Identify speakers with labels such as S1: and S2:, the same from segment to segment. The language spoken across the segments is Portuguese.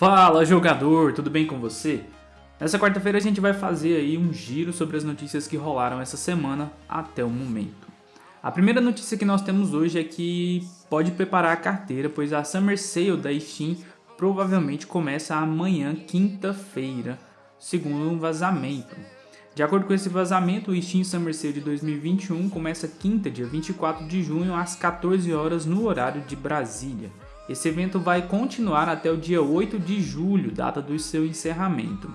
S1: Fala jogador, tudo bem com você? Nessa quarta-feira a gente vai fazer aí um giro sobre as notícias que rolaram essa semana até o momento. A primeira notícia que nós temos hoje é que pode preparar a carteira, pois a Summer Sale da Steam provavelmente começa amanhã, quinta-feira, segundo um vazamento. De acordo com esse vazamento, o Steam Summer Sale de 2021 começa quinta, dia 24 de junho, às 14 horas no horário de Brasília. Esse evento vai continuar até o dia 8 de julho, data do seu encerramento.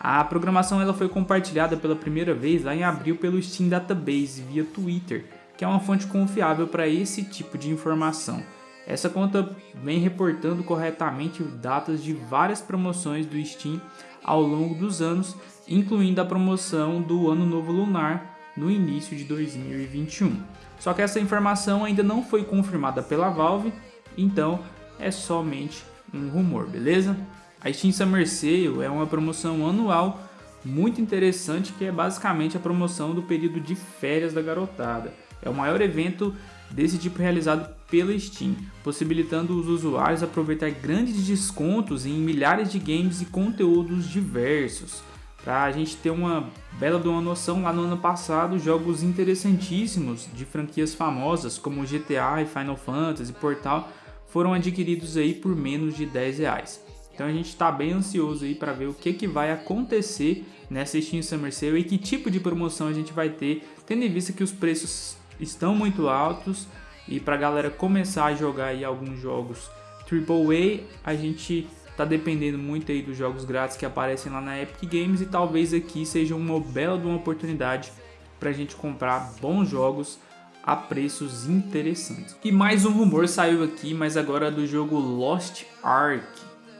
S1: A programação ela foi compartilhada pela primeira vez lá em abril pelo Steam Database via Twitter, que é uma fonte confiável para esse tipo de informação. Essa conta vem reportando corretamente datas de várias promoções do Steam ao longo dos anos, incluindo a promoção do Ano Novo Lunar no início de 2021. Só que essa informação ainda não foi confirmada pela Valve então é somente um rumor, beleza? A Steam Summer Sale é uma promoção anual muito interessante que é basicamente a promoção do período de férias da garotada. É o maior evento desse tipo realizado pela Steam, possibilitando os usuários aproveitar grandes descontos em milhares de games e conteúdos diversos. Para a gente ter uma bela de uma noção, lá no ano passado, jogos interessantíssimos de franquias famosas como GTA e Final Fantasy, Portal, foram adquiridos aí por menos de 10 reais. Então a gente está bem ansioso aí para ver o que, que vai acontecer nessa Steam Summer Sale e que tipo de promoção a gente vai ter, tendo em vista que os preços estão muito altos e para a galera começar a jogar aí alguns jogos AAA, a gente está dependendo muito aí dos jogos grátis que aparecem lá na Epic Games e talvez aqui seja uma bela uma oportunidade para a gente comprar bons jogos a preços interessantes. E mais um rumor saiu aqui, mas agora do jogo Lost Ark,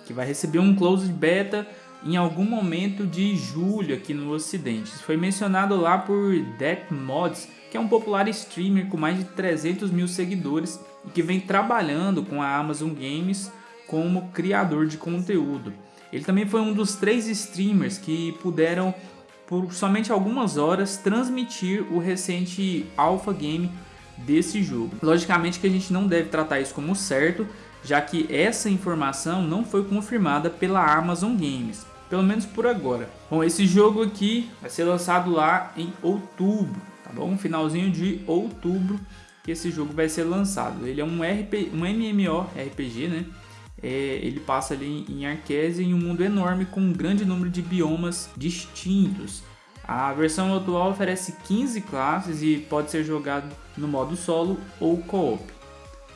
S1: que vai receber um closed beta em algum momento de julho aqui no ocidente. Isso foi mencionado lá por Death Mods, que é um popular streamer com mais de 300 mil seguidores e que vem trabalhando com a Amazon Games como criador de conteúdo. Ele também foi um dos três streamers que puderam por somente algumas horas transmitir o recente alpha game desse jogo. Logicamente que a gente não deve tratar isso como certo, já que essa informação não foi confirmada pela Amazon Games, pelo menos por agora. Bom, esse jogo aqui vai ser lançado lá em outubro, tá bom? Finalzinho de outubro que esse jogo vai ser lançado. Ele é um, RP, um MMORPG, né? É, ele passa ali em Arcesia em um mundo enorme com um grande número de biomas distintos. A versão atual oferece 15 classes e pode ser jogado no modo solo ou co-op.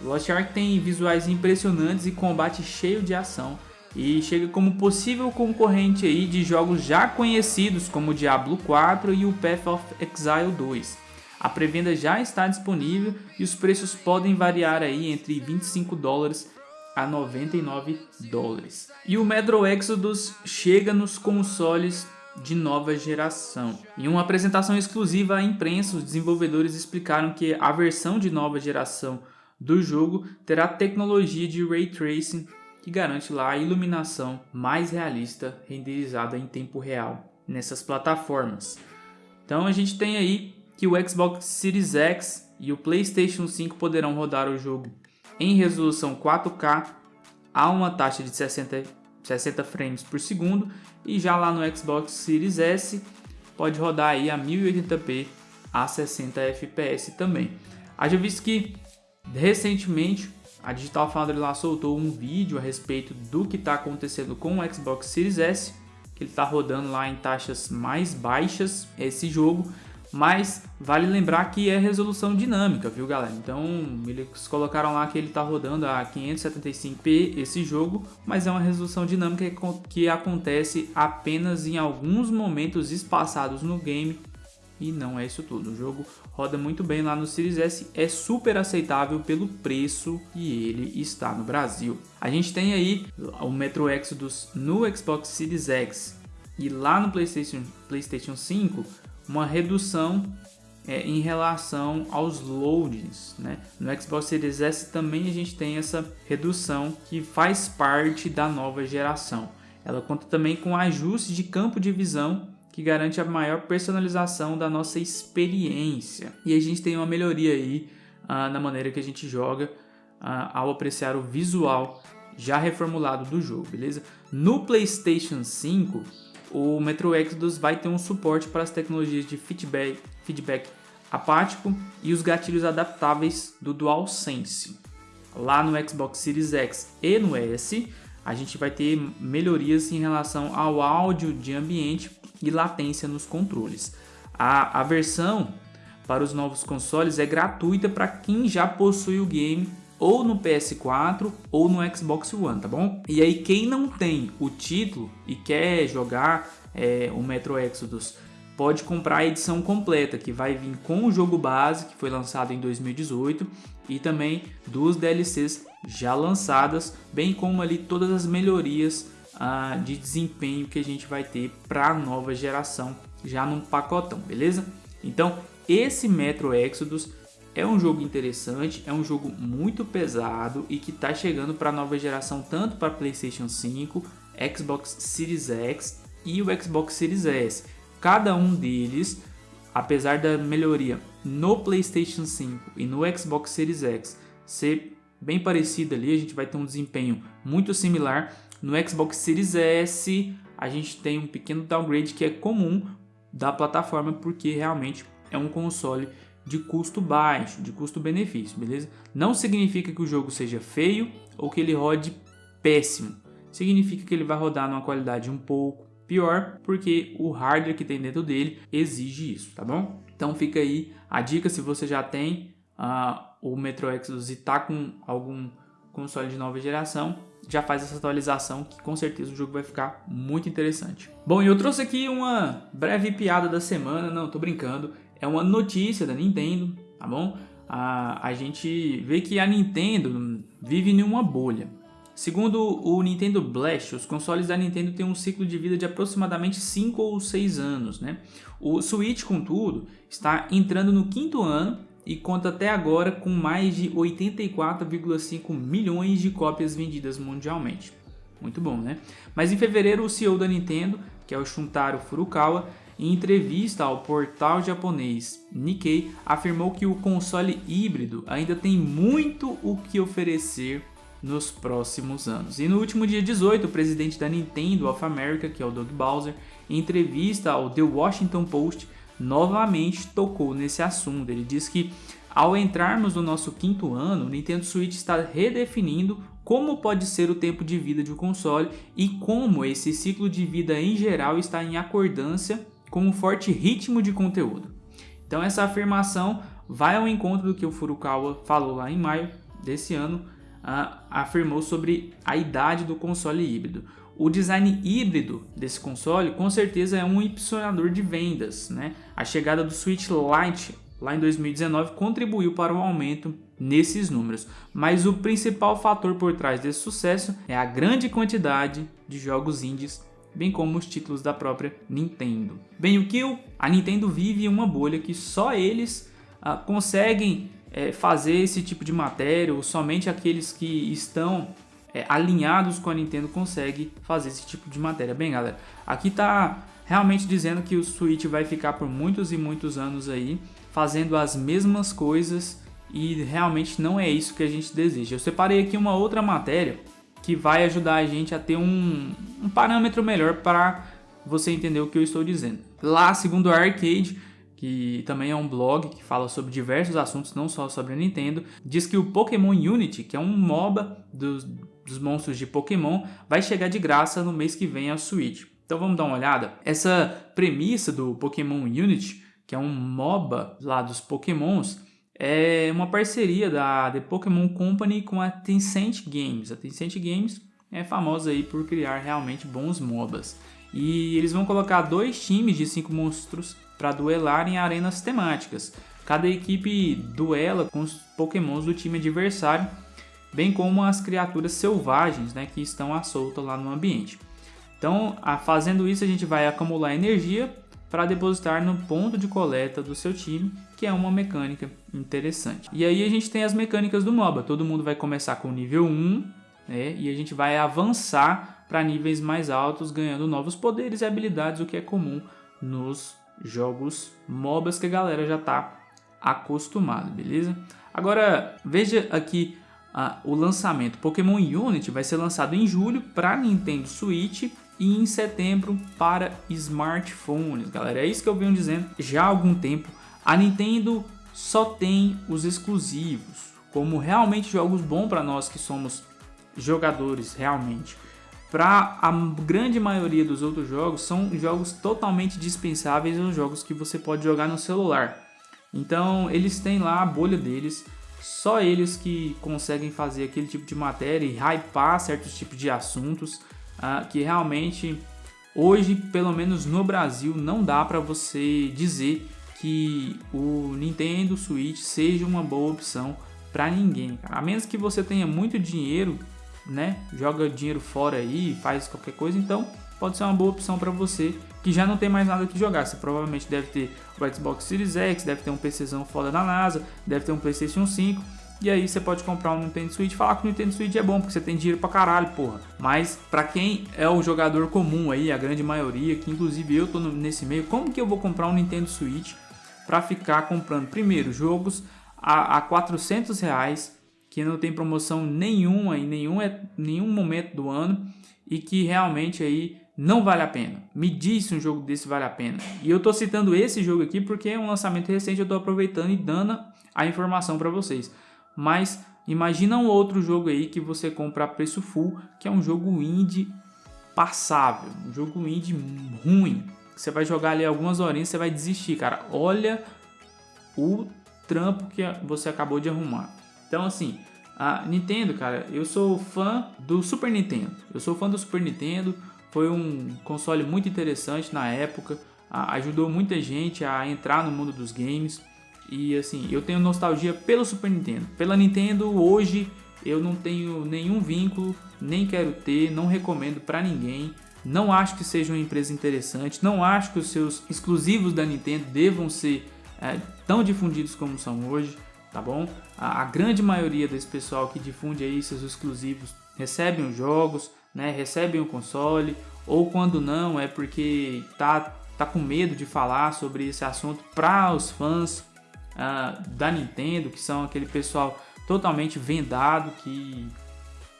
S1: Lost Ark tem visuais impressionantes e combate cheio de ação e chega como possível concorrente aí de jogos já conhecidos como Diablo 4 e o Path of Exile 2. A pré-venda já está disponível e os preços podem variar aí entre 25 dólares a 99 dólares. E o Metro Exodus chega nos consoles de nova geração. Em uma apresentação exclusiva à imprensa, os desenvolvedores explicaram que a versão de nova geração do jogo terá tecnologia de Ray Tracing que garante lá a iluminação mais realista renderizada em tempo real nessas plataformas. Então a gente tem aí que o Xbox Series X e o PlayStation 5 poderão rodar o jogo em resolução 4K a uma taxa de 60, 60 frames por segundo e já lá no Xbox Series S pode rodar aí a 1080p a 60 fps também. Haja visto que recentemente a Digital Foundry lá soltou um vídeo a respeito do que está acontecendo com o Xbox Series S, que ele está rodando lá em taxas mais baixas esse jogo mas vale lembrar que é resolução dinâmica, viu galera? Então eles colocaram lá que ele está rodando a 575p esse jogo, mas é uma resolução dinâmica que acontece apenas em alguns momentos espaçados no game e não é isso tudo. O jogo roda muito bem lá no Series S, é super aceitável pelo preço e ele está no Brasil. A gente tem aí o Metro Exodus no Xbox Series X e lá no PlayStation, PlayStation 5 uma redução é, em relação aos loadings. Né? No Xbox Series S também a gente tem essa redução que faz parte da nova geração. Ela conta também com ajuste de campo de visão que garante a maior personalização da nossa experiência. E a gente tem uma melhoria aí ah, na maneira que a gente joga ah, ao apreciar o visual já reformulado do jogo, beleza? No PlayStation 5, o Metro Exodus vai ter um suporte para as tecnologias de feedback, feedback apático e os gatilhos adaptáveis do DualSense. Lá no Xbox Series X e no S, a gente vai ter melhorias em relação ao áudio de ambiente e latência nos controles. A, a versão para os novos consoles é gratuita para quem já possui o game ou no PS4 ou no Xbox One, tá bom? E aí quem não tem o título e quer jogar é, o Metro Exodus pode comprar a edição completa que vai vir com o jogo base que foi lançado em 2018 e também duas DLCs já lançadas, bem como ali todas as melhorias ah, de desempenho que a gente vai ter para a nova geração já num pacotão, beleza? Então esse Metro Exodus é um jogo interessante, é um jogo muito pesado e que está chegando para a nova geração tanto para PlayStation 5, Xbox Series X e o Xbox Series S. Cada um deles, apesar da melhoria no PlayStation 5 e no Xbox Series X ser bem parecido ali, a gente vai ter um desempenho muito similar. No Xbox Series S, a gente tem um pequeno downgrade que é comum da plataforma porque realmente é um console de custo baixo, de custo-benefício, beleza? Não significa que o jogo seja feio ou que ele rode péssimo. Significa que ele vai rodar numa qualidade um pouco pior, porque o hardware que tem dentro dele exige isso, tá bom? Então fica aí a dica se você já tem uh, o Metro Exodus e está com algum console de nova geração, já faz essa atualização que com certeza o jogo vai ficar muito interessante. Bom, e eu trouxe aqui uma breve piada da semana, não, tô brincando, é uma notícia da Nintendo, tá bom? A, a gente vê que a Nintendo vive em uma bolha. Segundo o Nintendo Blast, os consoles da Nintendo têm um ciclo de vida de aproximadamente 5 ou 6 anos. Né? O Switch, contudo, está entrando no quinto ano e conta até agora com mais de 84,5 milhões de cópias vendidas mundialmente. Muito bom, né? Mas em fevereiro, o CEO da Nintendo, que é o Shuntaro Furukawa, em entrevista ao portal japonês Nikkei, afirmou que o console híbrido ainda tem muito o que oferecer nos próximos anos. E no último dia 18, o presidente da Nintendo of America, que é o Doug Bowser, em entrevista ao The Washington Post, novamente tocou nesse assunto. Ele diz que ao entrarmos no nosso quinto ano, o Nintendo Switch está redefinindo como pode ser o tempo de vida de um console e como esse ciclo de vida em geral está em acordância com um forte ritmo de conteúdo. Então essa afirmação vai ao encontro do que o Furukawa falou lá em maio desse ano, uh, afirmou sobre a idade do console híbrido. O design híbrido desse console com certeza é um impulsionador de vendas. Né? A chegada do Switch Lite lá em 2019 contribuiu para o aumento nesses números, mas o principal fator por trás desse sucesso é a grande quantidade de jogos indies bem como os títulos da própria Nintendo. Bem, o que a Nintendo vive uma bolha que só eles ah, conseguem é, fazer esse tipo de matéria, ou somente aqueles que estão é, alinhados com a Nintendo conseguem fazer esse tipo de matéria. Bem, galera, aqui tá realmente dizendo que o Switch vai ficar por muitos e muitos anos aí fazendo as mesmas coisas e realmente não é isso que a gente deseja. Eu separei aqui uma outra matéria que vai ajudar a gente a ter um, um parâmetro melhor para você entender o que eu estou dizendo. Lá, segundo a Arcade, que também é um blog que fala sobre diversos assuntos, não só sobre a Nintendo, diz que o Pokémon Unity, que é um MOBA dos, dos monstros de Pokémon, vai chegar de graça no mês que vem ao Switch. Então vamos dar uma olhada. Essa premissa do Pokémon Unity, que é um MOBA lá dos Pokémons, é uma parceria da The Pokémon Company com a Tencent Games. A Tencent Games é famosa aí por criar realmente bons MOBAs. E eles vão colocar dois times de cinco monstros para duelar em arenas temáticas. Cada equipe duela com os pokémons do time adversário, bem como as criaturas selvagens né, que estão à solta lá no ambiente. Então, fazendo isso, a gente vai acumular energia para depositar no ponto de coleta do seu time, que é uma mecânica interessante. E aí a gente tem as mecânicas do MOBA. Todo mundo vai começar com nível 1, né? E a gente vai avançar para níveis mais altos, ganhando novos poderes e habilidades, o que é comum nos jogos MOBAs que a galera já está acostumada, beleza? Agora, veja aqui uh, o lançamento. Pokémon Unity vai ser lançado em julho para Nintendo Switch e em setembro para smartphones, galera. É isso que eu venho dizendo já há algum tempo. A Nintendo só tem os exclusivos, como realmente jogos bons para nós que somos jogadores realmente. Para a grande maioria dos outros jogos, são jogos totalmente dispensáveis os jogos que você pode jogar no celular. Então, eles têm lá a bolha deles, só eles que conseguem fazer aquele tipo de matéria e hypar certos tipos de assuntos uh, que realmente hoje, pelo menos no Brasil, não dá para você dizer que o Nintendo Switch seja uma boa opção para ninguém. A menos que você tenha muito dinheiro, né? Joga dinheiro fora aí, faz qualquer coisa, então pode ser uma boa opção para você que já não tem mais nada que jogar. Você provavelmente deve ter o Xbox Series X, deve ter um PCzão foda da NASA, deve ter um PlayStation 5. E aí você pode comprar um Nintendo Switch falar que o Nintendo Switch é bom, porque você tem dinheiro pra caralho, porra. Mas para quem é o jogador comum aí, a grande maioria, que inclusive eu tô nesse meio, como que eu vou comprar um Nintendo Switch para ficar comprando primeiro jogos a, a 400 reais que não tem promoção nenhuma em nenhum, é, nenhum momento do ano e que realmente aí não vale a pena. Me diz se um jogo desse vale a pena. E eu tô citando esse jogo aqui porque é um lançamento recente, eu tô aproveitando e dando a informação para vocês. Mas imagina um outro jogo aí que você compra a preço full, que é um jogo indie passável, um jogo indie ruim, você vai jogar ali algumas horinhas, você vai desistir, cara. Olha o trampo que você acabou de arrumar. Então, assim, a Nintendo, cara, eu sou fã do Super Nintendo. Eu sou fã do Super Nintendo. Foi um console muito interessante na época. ajudou muita gente a entrar no mundo dos games. E assim, eu tenho nostalgia pelo Super Nintendo. Pela Nintendo, hoje eu não tenho nenhum vínculo, nem quero ter, não recomendo para ninguém. Não acho que seja uma empresa interessante, não acho que os seus exclusivos da Nintendo devam ser é, tão difundidos como são hoje, tá bom? A, a, grande maioria desse pessoal que difunde aí seus exclusivos recebem os jogos, né? Recebem o console, ou quando não é porque tá, tá com medo de falar sobre esse assunto para os fãs uh, da Nintendo, que são aquele pessoal totalmente vendado que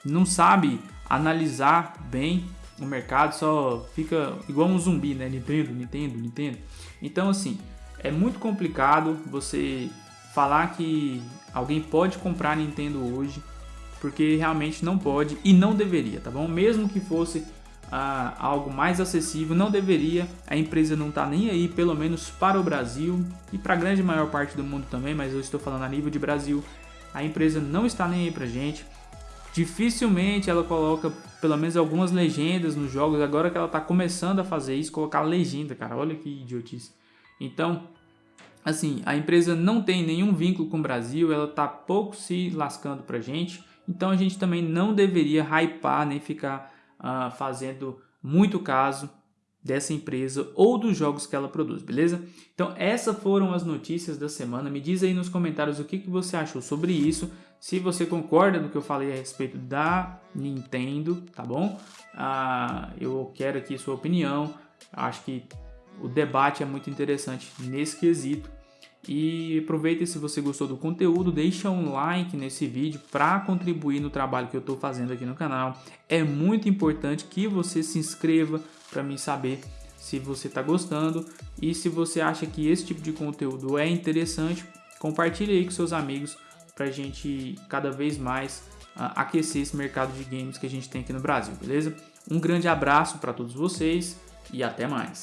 S1: não sabe analisar bem o mercado só fica igual um zumbi, né? Nintendo, Nintendo, Nintendo. Então, assim, é muito complicado você falar que alguém pode comprar Nintendo hoje, porque realmente não pode e não deveria, tá bom? Mesmo que fosse ah, algo mais acessível, não deveria. A empresa não tá nem aí, pelo menos para o Brasil e para a grande maior parte do mundo também, mas eu estou falando a nível de Brasil. A empresa não está nem aí pra gente. Dificilmente ela coloca pelo menos algumas legendas nos jogos. Agora que ela está começando a fazer isso, colocar legenda, cara. Olha que idiotice. Então, assim, a empresa não tem nenhum vínculo com o Brasil, ela está pouco se lascando pra gente. Então a gente também não deveria hypar nem ficar uh, fazendo muito caso dessa empresa ou dos jogos que ela produz, beleza? Então essas foram as notícias da semana. Me diz aí nos comentários o que, que você achou sobre isso. Se você concorda do que eu falei a respeito da Nintendo, tá bom? Ah, eu quero aqui sua opinião. Acho que o debate é muito interessante nesse quesito. E aproveita se você gostou do conteúdo, deixa um like nesse vídeo para contribuir no trabalho que eu estou fazendo aqui no canal. É muito importante que você se inscreva para mim saber se você está gostando e se você acha que esse tipo de conteúdo é interessante, compartilhe aí com seus amigos para a gente cada vez mais uh, aquecer esse mercado de games que a gente tem aqui no Brasil, beleza? Um grande abraço para todos vocês e até mais.